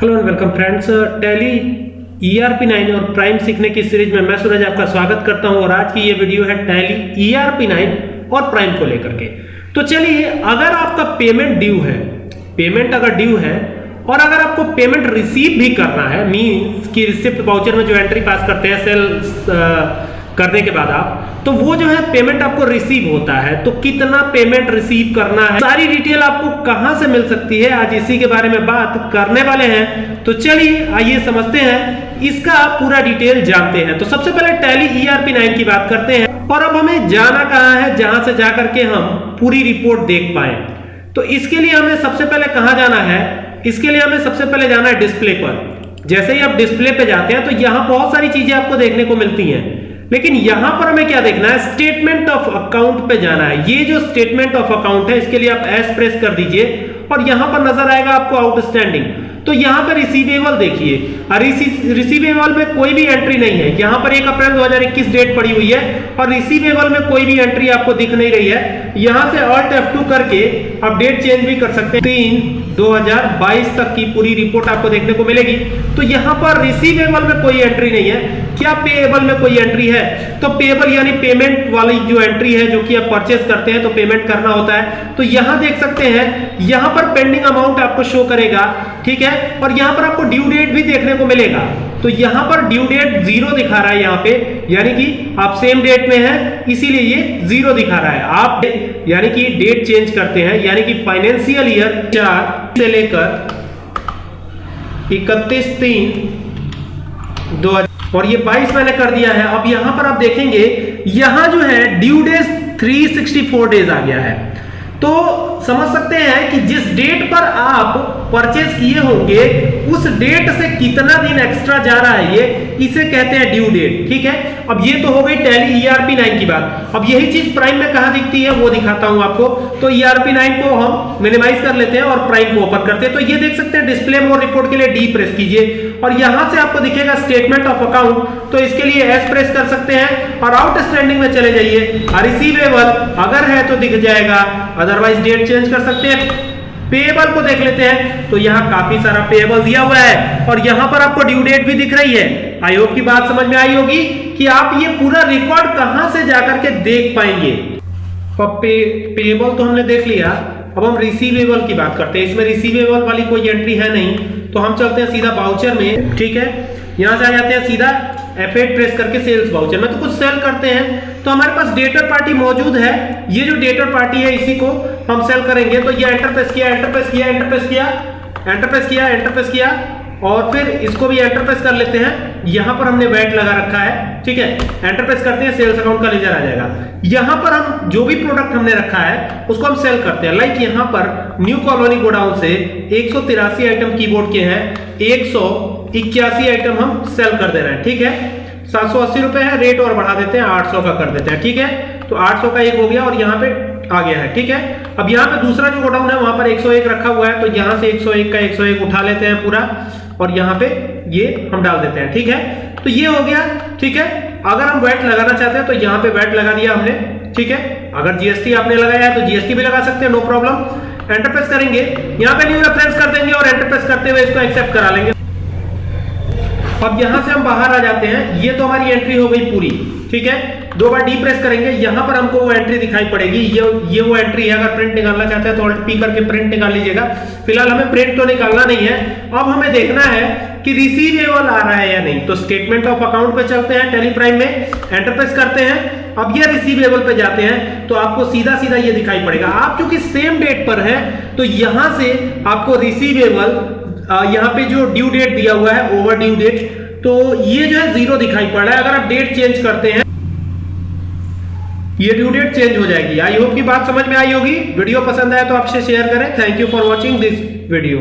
Hello and welcome friends Tally ERP 9 और prime सीखने की सीरीज़ में मैं सूरज आपका स्वागत करता हूँ और आज की ये वीडियो है टैली ईआरपी 9 और प्राइम को लेकर के। तो चलिए, अगर आपका पेमेंट ड्यू है पेमेंट अगर ड्यू है और अगर आपको पेमेंट रिसीव भी करना है मीन्स की रिसिप्ट वाउचर में जो एंट्री पास करते हैं सेल करने के बाद आप तो वो जो है पेमेंट आपको रिसीव होता है। तो कितना पेमेंट रिसीव करना है? सारी डिटेल आपको कहाँ से मिल सकती है? आज इसी के बारे में बात करने वाले हैं। तो चलिए, आइए समझते हैं। इसका आप पूरा डिटेल जानते हैं। तो सबसे पहले टैली ईआरपी 9 की बात करते हैं। और अब हमें जाना कहाँ है? जहाँ से जाकर के हम पूरी रिपोर्ट देख पाए। तो इसके लिए हमें सबसे पहले कहाँ जाना है? इसके लिए हमें सबसे पहले जाना है डिस्प्ले पर। जैसे ही आप डिस्प्ले पे जाते हैं तो यहाँ बहुत सारी चीज़ें आपको देखने को मिलती हैं। लेकिन यहाँ पर हमें क्या देखना है? स्टेटमेंट ऑफ़ अकाउंट पे जाना है। ये जो स्टेटमेंट ऑफ़ अकाउंट है, इसके लिए आप एस प्रेस कर दीजिए और यहाँ पर नज़र आएगा आपको आउटस्टैंडिंग तो यहाँ पर रिसीवेबल देखिए। रिसीवेबल में कोई भी एंट्री नहीं है। यहाँ पर 1 अप्रैल 2021 डेट पड़ी हुई है और रिसीवेबल में कोई भी एंट्री आपको दिख नहीं रही है। यहाँ से ऑल्ट F2 करके आप डेट चेंज भी कर सकते हैं। तीन 2022 तक की पूरी रिपोर्ट आपको देखने को मिलेगी। तो यहाँ पर रिसीवेबल में कोई एंट्री नहीं है। क्या पेएबल में कोई एंट्री है? तो पेएबल यानी पेमेंट वाली जो एंट्री है, जो कि आप परचेस करते हैं तो पेमेंट करना होता है। तो यहाँ देख सकते हैं, यहाँ पर पेंडिंग अमाउंट आपको शो करेगा। ठीक है? और यहाँ पर आपको ड्यू डेट भी देखने को मिलेगा। तो यहाँ पर ड्यू डेट ज़ीरो दिखा रहा है यहाँ पे, यानी कि आप सेम डेट में हैं, इसीलिए ये ज़ीरो दिखा रहा है। आप यानी कि डेट चेंज करते हैं, यानी कि फाइनेंशियल ईयर चार से लेकर इकतीस तीन दो और ये 22 मैंने कर दिया है। अब यहाँ पर आप देखेंगे, यहाँ जो है ड्यू डेज़ 364 डेज़ आ गया है। तो समझ सकते हैं कि जिस डेट पर आप परचेज किए होंगे, उस डेट से कितना दिन एक्स्ट्रा जा रहा है ये इसे कहते हैं ड्यू डेट ठीक है? अब ये तो हो गई टैली ईआरपी 9 की बात। अब यही चीज़ प्राइम में कहा दिखती है, वो दिखाता हूँ आपको। तो ईआरपी 9 को हम मिनिमाइज कर लेते हैं और प्राइम को ओपन करते हैं। तो ये देख सकते हैं डिस्प्ले मोर रिपोर्ट के लिए डी प्रेस कीजिए। और यहाँ से आपको दिखेगा स्टेटमेंट ऑफ़ अकाउंट तो इसके लिए एस प्रेस कर सकते हैं और आउटस्टैंडिंग में चले जाइए। रिसीवेबल अगर है तो दिख जाएगा। अदरवाइज़ डेट चेंज कर सकते हैं। पेएबल को देख लेते हैं। तो यहाँ काफ़ी सारा पेएबल दिया हुआ है। और यहाँ पर आपको ड्यू डेट भी दिख रही है। होप की बात समझ में आई होगी कि आप ये पूरा रिकॉर्ड कहाँ से जाकर के देख पाएँगे। पे, पेएबल तो हमने देख लिया। अब हम रिसीवेबल की बात करते हैं। इसमें रिसीवेबल वाली कोई एंट्री है नहीं। तो हम चलते हैं सीधा बाउचर में ठीक है? यहाँ से आ जाते हैं सीधा F8 प्रेस करके सेल्स बाउचर में तो कुछ सेल करते हैं। तो हमारे पास डेटर पार्टी मौजूद है। ये जो डेटर पार्टी है इसी को हम सेल करेंगे। तो ये एंटर प्रेस किया एंटर प्रेस किया एंटर प्रेस किया एंटर प्रेस किया एंटर प्रेस किया। और फिर इसको भी एंटर प्रेस कर लेते हैं। यहाँ पर हमने वेट लगा रखा है, ठीक है? एंटर प्रेस करते हैं सेल्स अकाउंट का लेजर आ जाएगा। यहाँ पर हम जो भी प्रोडक्ट हमने रखा है, उसको हम सेल करते हैं। लाइक यहाँ पर न्यू कॉलोनी गोडाउन से एक आइटम कीबोर्ड के हैं, एक आइटम हम सेल कर दे रहे हैं, ठीक है? सात सौ अस्सी रुपए है रेट और बढ़ा देते हैं, आठ सौ का कर देते हैं, ठीक है? तो आठ सौ का एक हो गया और यहाँ पे आ गया है, ठीक है? अब यहाँ पे दूसरा जो गोडाउन है, वहाँ पर 101 रखा हुआ है तो यहाँ से 101 का 101 उठा लेते हैं पूरा, और यहाँ पे ये हम डाल देते हैं, ठीक है? तो ये हो गया, ठीक है? अगर हम वैट लगाना चाहते हैं तो यहाँ पे वैट लगा दिया हमने, ठीक है? अगर जीएसटी आपने लगाया है तो जीएसटी भी लगा सकते हैं नो प्रॉब्लम एंटर प्रेस करेंगे, यहाँ पे न्यू रेफरेंस कर देंगे और एंटर प्रेस करते हुए इसको एक्सेप्ट करा लेंगे। अब यहाँ से हम बाहर आ जाते हैं, ये तो हमारी एंट्री हो गई पूरी, ठीक है? दो बार डी प्रेस करेंगे, यहाँ पर हमको वो एंट्री दिखाई पड़ेगी। ये ये वो एंट्री है, अगर प्रिंट निकालना चाहते हैं तो ऑल्ट पी करके प्रिंट निकाल लीजिएगा। फ़िलहाल हमें प्रिंट तो निकालना नहीं है। अब हमें देखना है कि रिसीवेबल आ रहा है या नहीं। तो स्टेटमेंट ऑफ़ अकाउंट पे चलते हैं टेली प्राइम में एंटर प्रेस करते हैं। अब ये रिसीवेबल पे जाते हैं तो आपको सीधा सीधा ये दिखाई पड़ेगा। आप क्योंकि सेम डेट पर है तो यहाँ से आपको रिसीवेबल यहाँ पे जो ड्यू डेट दिया हुआ है ओवर ड्यू डेट तो ये जो है ज़ीरो दिखाई पड़ रहा है। अगर आप डेट चेंज करते हैं ये ड्यू डेट चेंज हो जाएगी। आई होप की बात समझ में आई होगी। वीडियो पसंद आया तो आपसे शेयर करें। Thank you for watching this video